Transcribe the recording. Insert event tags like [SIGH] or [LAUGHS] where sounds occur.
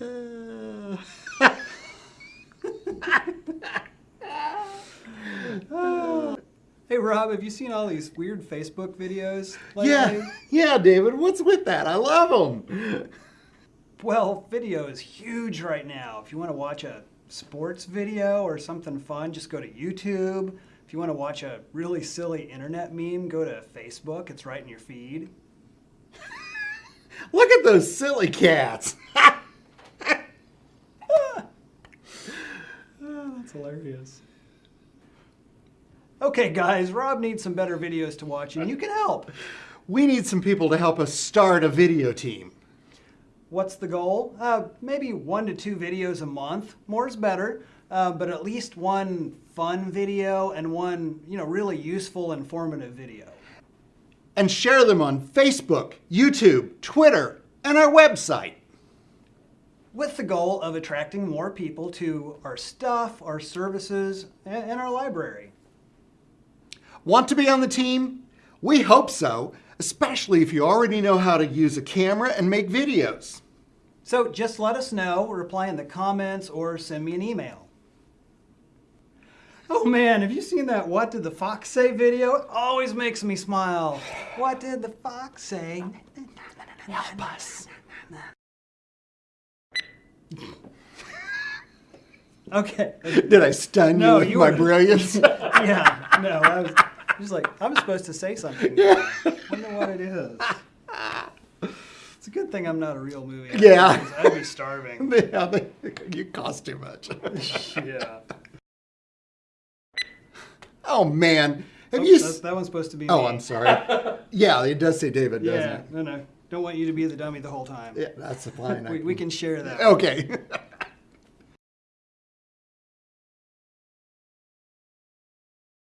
Oh. [LAUGHS] Uh, Hey Rob, have you seen all these weird Facebook videos lately? yeah, yeah, David. What's with that? I love them. Well, video is huge right now. If you want to watch a sports video or something fun, just go to YouTube. If you want to watch a really silly internet meme, go to Facebook. It's right in your feed. Look at those silly cats. Oh, [LAUGHS] that's hilarious. Okay, guys, Rob needs some better videos to watch, and you can help. We need some people to help us start a video team. What's the goal? Uh, maybe one to two videos a month. More is better, uh, but at least one fun video and one, you know, really useful, informative video. And share them on Facebook, YouTube, Twitter, and our website. With the goal of attracting more people to our stuff, our services, and, our library. Want to be on the team? We hope so, especially if you already know how to use a camera and make videos. So just let us know, reply in the comments, or send me an email. Oh man, have you seen that What Did the Fox Say video? It always makes me smile. What did the fox say? Help us. Okay. Did I stun No, you with you my were- brilliance? [LAUGHS] Yeah, no, I was just like, I'm supposed to say something. Yeah. wonder what it is. It's a good thing I'm not a real movie. actor, Yeah. I'd be starving. [LAUGHS] yeah, [LAUGHS] you cost too much. yeah. Oh man, have Oh, you? s- that one's supposed to be oh, me. I'm sorry. [LAUGHS] yeah, it does say David, doesn't Yeah, it? no, no. Don't want you to be the dummy the whole time. Yeah, that's fine. [LAUGHS] We, we can share that. Okay. [LAUGHS]